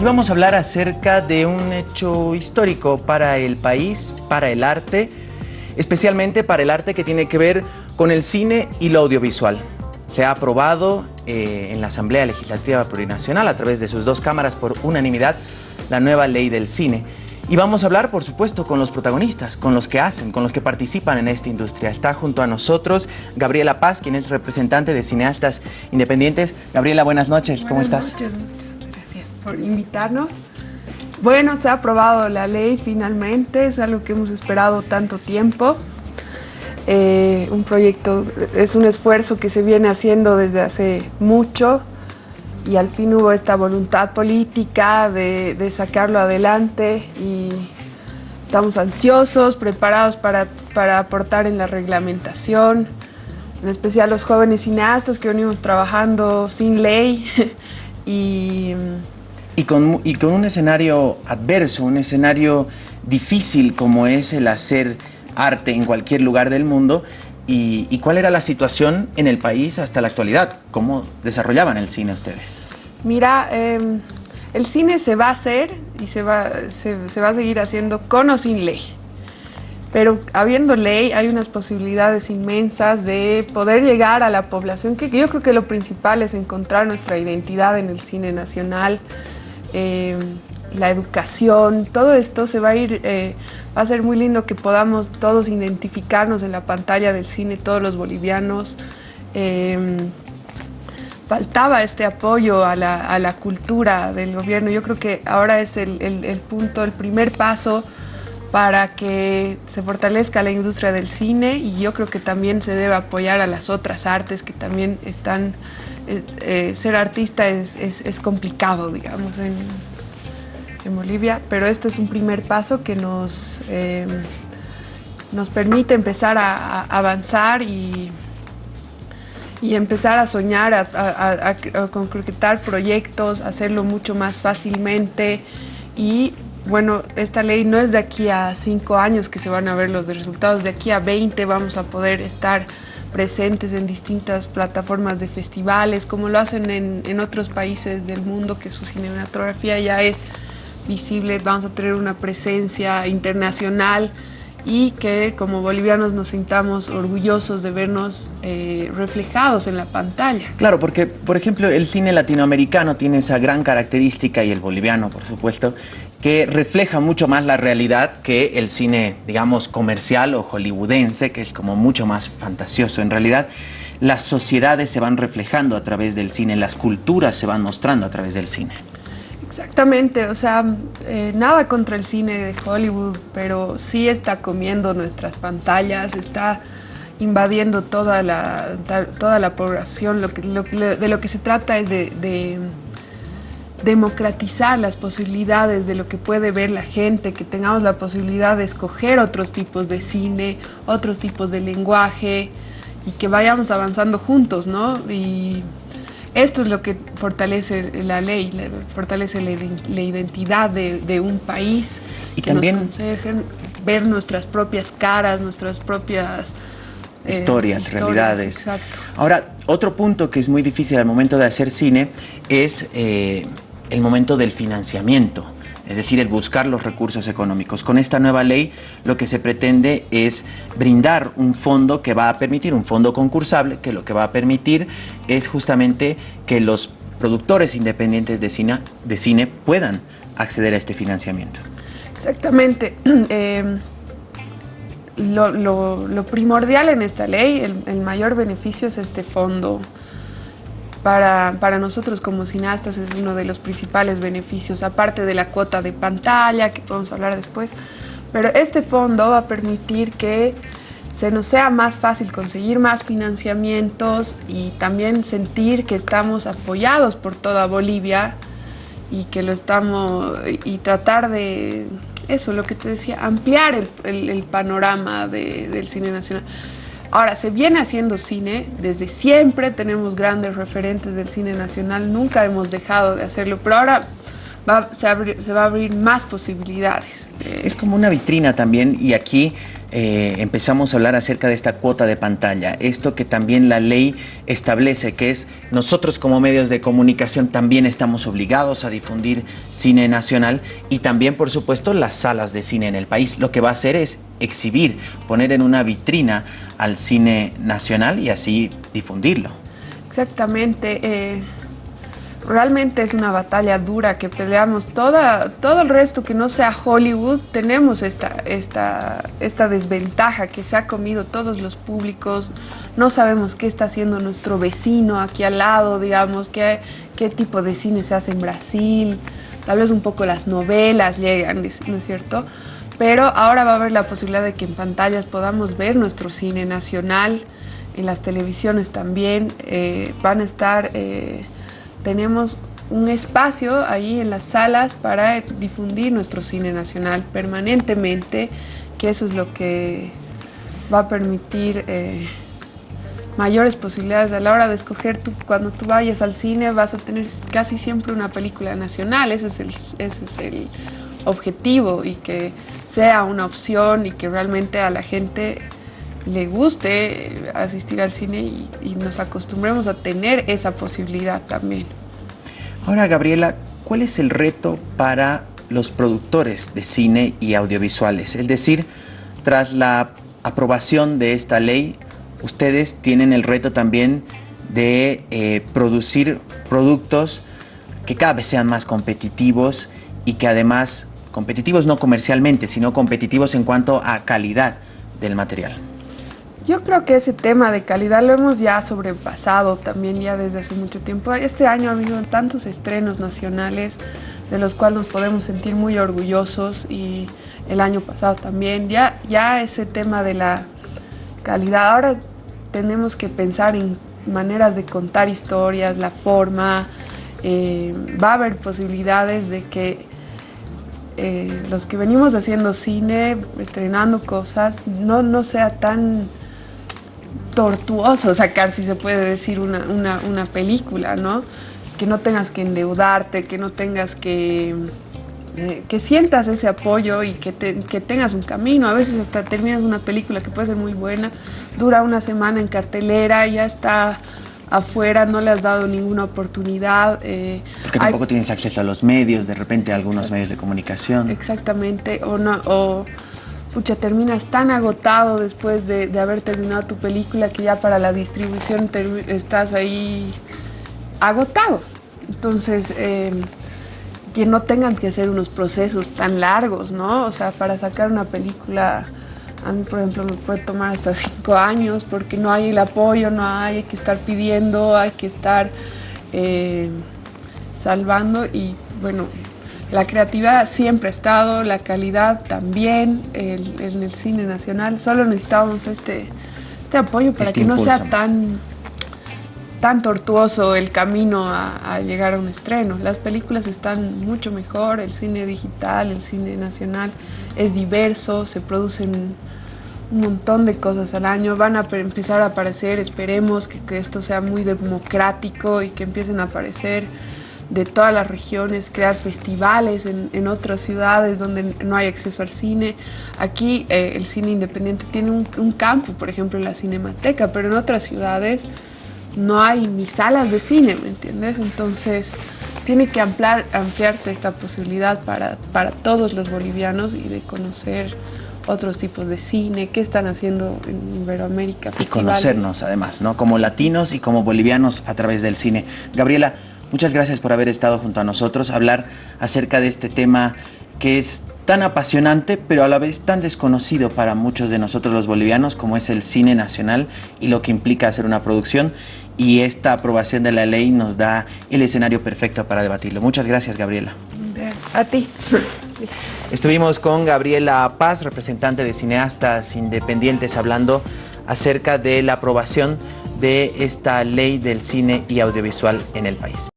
Y vamos a hablar acerca de un hecho histórico para el país, para el arte, especialmente para el arte que tiene que ver con el cine y lo audiovisual. Se ha aprobado eh, en la Asamblea Legislativa Plurinacional a través de sus dos cámaras por unanimidad la nueva ley del cine. Y vamos a hablar, por supuesto, con los protagonistas, con los que hacen, con los que participan en esta industria. Está junto a nosotros Gabriela Paz, quien es representante de cineastas independientes. Gabriela, buenas noches, ¿cómo estás? Noches, por invitarnos. Bueno, se ha aprobado la ley finalmente, es algo que hemos esperado tanto tiempo. Eh, un proyecto, es un esfuerzo que se viene haciendo desde hace mucho y al fin hubo esta voluntad política de, de sacarlo adelante y estamos ansiosos, preparados para, para, aportar en la reglamentación, en especial los jóvenes cineastas que venimos trabajando sin ley y... Y con, un escenario adverso, un escenario difícil como es el hacer arte en cualquier lugar del mundo, ¿Y, cuál era la situación en el país hasta la actualidad? ¿Cómo desarrollaban el cine ustedes? Mira, eh, el cine se va a hacer y se va, se va a seguir haciendo con o sin ley. Pero habiendo ley hay unas posibilidades inmensas de poder llegar a la población, que yo creo que lo principal es encontrar nuestra identidad en el cine nacional, eh, la educación, todo esto se va a ir, eh, va a ser muy lindo que podamos todos identificarnos en la pantalla del cine, todos los bolivianos. Eh, faltaba este apoyo a la, a la, cultura del gobierno. Yo creo que ahora es el, el, punto, el primer paso para que se fortalezca la industria del cine y yo creo que también se debe apoyar a las otras artes que también están... Eh, eh, ser artista es, es, complicado, digamos, en, en Bolivia, pero este es un primer paso que nos, eh, nos permite empezar a, avanzar y, y, empezar a soñar, a, a, concretar proyectos, hacerlo mucho más fácilmente. Y bueno, esta ley no es de aquí a cinco años que se van a ver los resultados, de aquí a 20 vamos a poder estar presentes en distintas plataformas de festivales, como lo hacen en, en otros países del mundo, que su cinematografía ya es visible, vamos a tener una presencia internacional y que como bolivianos nos sintamos orgullosos de vernos eh, reflejados en la pantalla. Claro, porque por ejemplo el cine latinoamericano tiene esa gran característica y el boliviano por supuesto, que refleja mucho más la realidad que el cine digamos comercial o hollywoodense, que es como mucho más fantasioso en realidad. Las sociedades se van reflejando a través del cine, las culturas se van mostrando a través del cine. Exactamente, o sea, eh, nada contra el cine de Hollywood, pero sí está comiendo nuestras pantallas, está invadiendo toda la, toda la población. Lo que, lo, de lo que se trata es de, de, democratizar las posibilidades de lo que puede ver la gente, que tengamos la posibilidad de escoger otros tipos de cine, otros tipos de lenguaje y que vayamos avanzando juntos, ¿no? Y esto es lo que fortalece la ley, fortalece la, identidad de, de, un país, y que también nos ver nuestras propias caras, nuestras propias eh, historias, historias, realidades. Exacto. Ahora, otro punto que es muy difícil al momento de hacer cine es eh, el momento del financiamiento es decir, el buscar los recursos económicos. Con esta nueva ley lo que se pretende es brindar un fondo que va a permitir, un fondo concursable, que lo que va a permitir es justamente que los productores independientes de cine, de cine puedan acceder a este financiamiento. Exactamente. Eh, lo, lo, lo, primordial en esta ley, el, el mayor beneficio es este fondo para, para, nosotros como cineastas es uno de los principales beneficios, aparte de la cuota de pantalla, que podemos hablar después. Pero este fondo va a permitir que se nos sea más fácil conseguir más financiamientos y también sentir que estamos apoyados por toda Bolivia y que lo estamos, y tratar de, eso, lo que te decía, ampliar el, el, el panorama de, del cine nacional. Ahora, se viene haciendo cine desde siempre, tenemos grandes referentes del cine nacional, nunca hemos dejado de hacerlo, pero ahora va, se, abri, se, va a abrir más posibilidades. Es como una vitrina también y aquí eh, empezamos a hablar acerca de esta cuota de pantalla, esto que también la ley establece, que es nosotros como medios de comunicación también estamos obligados a difundir cine nacional y también, por supuesto, las salas de cine en el país. Lo que va a hacer es exhibir, poner en una vitrina al cine nacional y así difundirlo. Exactamente. Eh, realmente es una batalla dura que peleamos. Toda, todo el resto que no sea Hollywood, tenemos esta, esta, esta desventaja que se ha comido todos los públicos. No sabemos qué está haciendo nuestro vecino aquí al lado, digamos, qué, qué tipo de cine se hace en Brasil. Tal vez un poco las novelas llegan, ¿no es cierto? Pero ahora va a haber la posibilidad de que en pantallas podamos ver nuestro cine nacional, en las televisiones también. Eh, van a estar... Eh, tenemos un espacio ahí en las salas para difundir nuestro cine nacional permanentemente, que eso es lo que va a permitir eh, mayores posibilidades a la hora de escoger, tú, cuando tú vayas al cine vas a tener casi siempre una película nacional, ese es el, ese es el objetivo y que sea una opción y que realmente a la gente le guste asistir al cine y, nos acostumbremos a tener esa posibilidad también. Ahora, Gabriela, ¿cuál es el reto para los productores de cine y audiovisuales? Es decir, tras la aprobación de esta ley, ustedes tienen el reto también de eh, producir productos que cada vez sean más competitivos y que además, competitivos no comercialmente, sino competitivos en cuanto a calidad del material. Yo creo que ese tema de calidad lo hemos ya sobrepasado también ya desde hace mucho tiempo. Este año ha habido tantos estrenos nacionales de los cuales nos podemos sentir muy orgullosos y el año pasado también. Ya, ya ese tema de la calidad, ahora tenemos que pensar en maneras de contar historias, la forma, eh, va a haber posibilidades de que eh, los que venimos haciendo cine, estrenando cosas, no, no sea tan tortuoso sacar, si se puede decir, una, una, película, ¿no? Que no tengas que endeudarte, que no tengas que... Eh, que sientas ese apoyo y que, que, tengas un camino. A veces hasta terminas una película que puede ser muy buena, dura una semana en cartelera, ya está afuera, no le has dado ninguna oportunidad. Eh, Porque tampoco tienes acceso a los medios, de repente a algunos medios de comunicación. Exactamente, o, no, o pucha, terminas tan agotado después de, haber terminado tu película que ya para la distribución estás ahí agotado. Entonces, em, que no tengan que hacer unos procesos tan largos, ¿no? O sea, para sacar una película, a mí, por ejemplo, me puede tomar hasta cinco años porque no hay el apoyo, no hay, hay que estar pidiendo, hay que estar em, salvando y, bueno, la creatividad siempre ha estado, la calidad también en el cine nacional. Solo necesitábamos este, este apoyo para este que no sea tan, tan tortuoso el camino a, llegar a un estreno. Las películas están mucho mejor, el cine digital, el cine nacional es diverso, se producen un montón de cosas al año, van a empezar a aparecer, esperemos que, que esto sea muy democrático y que empiecen a aparecer de todas las regiones, crear festivales en, otras ciudades donde no hay acceso al cine. Aquí eh, el cine independiente tiene un, campo, por ejemplo, en la Cinemateca, pero en otras ciudades no hay ni salas de cine, ¿me entiendes? Entonces tiene que ampliar, ampliarse esta posibilidad para, para todos los bolivianos y de conocer otros tipos de cine, qué están haciendo en Iberoamérica. Y conocernos además, ¿no? Como latinos y como bolivianos a través del cine. Gabriela, Muchas gracias por haber estado junto a nosotros, hablar acerca de este tema que es tan apasionante, pero a la vez tan desconocido para muchos de nosotros los bolivianos, como es el cine nacional y lo que implica hacer una producción. Y esta aprobación de la ley nos da el escenario perfecto para debatirlo. Muchas gracias, Gabriela. A ti. Estuvimos con Gabriela Paz, representante de cineastas independientes, hablando acerca de la aprobación de esta ley del cine y audiovisual en el país.